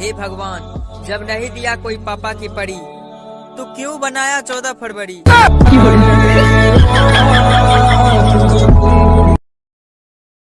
हे भगवान जब नहीं दिया कोई पापा की पड़ी तो क्यों बनाया चौदह फरवरी?